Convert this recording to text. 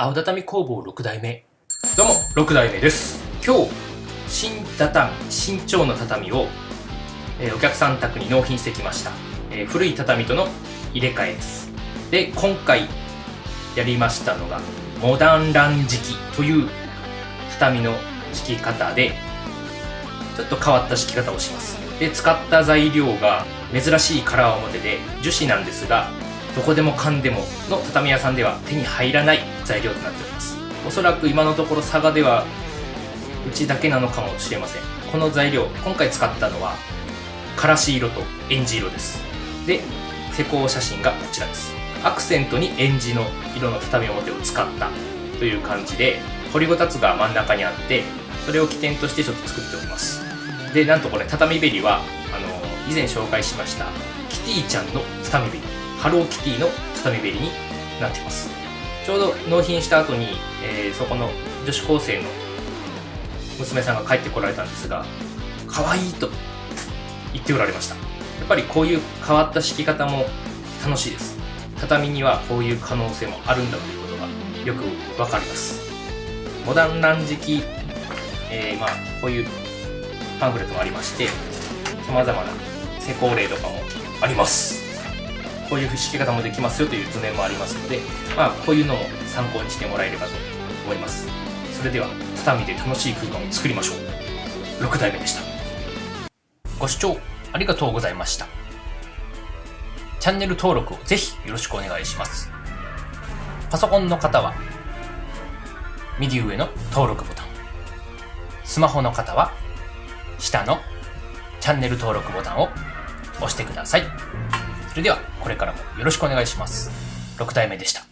青畳工房6代目。どうも6代目です。今日新畳新調の畳を、えー、お客さん宅に納品してきました、えー、古い畳との入れ替えです。で今回やりましたのがモダンラン敷きという畳の敷き方でちょっと変わった敷き方をします。で使った材料が珍しいカラー表で樹脂なんですがどこでもかんでもの畳屋さんでは手に入らない材料となっております。おそらく今のところ佐賀ではうちだけなのかもしれません。この材料今回使ったのはからし色とエンジ色です。で施工写真がこちらです。アクセントにエンジの色の畳表を使ったという感じで掘りごたつが真ん中にあってそれを起点としてちょっと作っております。でなんとこれ畳べりはあの以前紹介しましたキティちゃんの畳べり。ハローキティの畳べりになってます。ちょうど納品した後に、えー、そこの女子高生の娘さんが帰ってこられたんですが可愛いと言っておられました。やっぱりこういう変わった敷き方も楽しいです。畳にはこういう可能性もあるんだということがよくわかります。モダン乱敷、えー、まあこういうパンフレットもありまして様々な施工例とかもあります。こういう敷き方もできますよという図面もありますので、まあ、こういうのも参考にしてもらえればと思います。それでは、畳で楽しい空間を作りましょう。6代目でした。ご視聴ありがとうございました。チャンネル登録をぜひよろしくお願いします。パソコンの方は、右上の登録ボタン。スマホの方は、下のチャンネル登録ボタンを押してください。それでは、これからもよろしくお願いします。6体目でした。